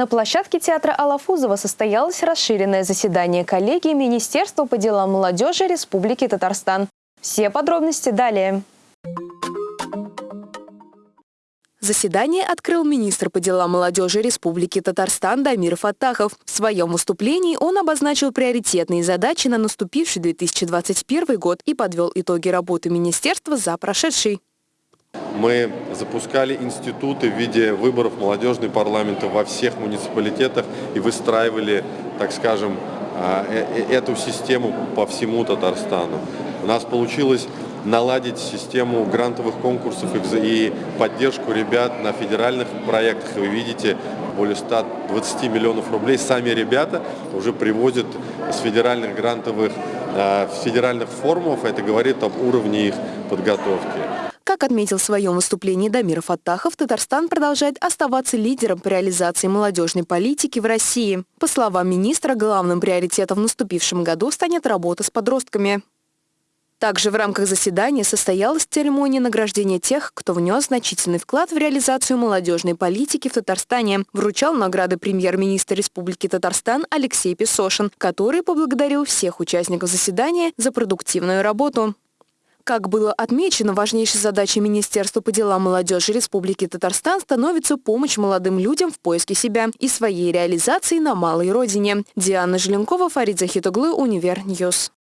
На площадке театра Алафузова состоялось расширенное заседание коллегии Министерства по делам молодежи Республики Татарстан. Все подробности далее. Заседание открыл министр по делам молодежи Республики Татарстан Дамир Фаттахов. В своем выступлении он обозначил приоритетные задачи на наступивший 2021 год и подвел итоги работы министерства за прошедший. Мы запускали институты в виде выборов молодежной парламента во всех муниципалитетах и выстраивали, так скажем, а, э, э, эту систему по всему Татарстану. У нас получилось наладить систему грантовых конкурсов и поддержку ребят на федеральных проектах. Вы видите, более 120 миллионов рублей сами ребята уже привозят с федеральных грантовых, э, федеральных форумов. Это говорит об уровне их подготовки. Как отметил в своем выступлении Дамир Фаттахов, Татарстан продолжает оставаться лидером по реализации молодежной политики в России. По словам министра, главным приоритетом в наступившем году станет работа с подростками. Также в рамках заседания состоялась церемония награждения тех, кто внес значительный вклад в реализацию молодежной политики в Татарстане. Вручал награды премьер-министр Республики Татарстан Алексей Песошин, который поблагодарил всех участников заседания за продуктивную работу. Как было отмечено, важнейшей задачей Министерства по делам молодежи Республики Татарстан становится помощь молодым людям в поиске себя и своей реализации на малой родине. Диана Желенкова, Фарид Захитуглы, Univer News.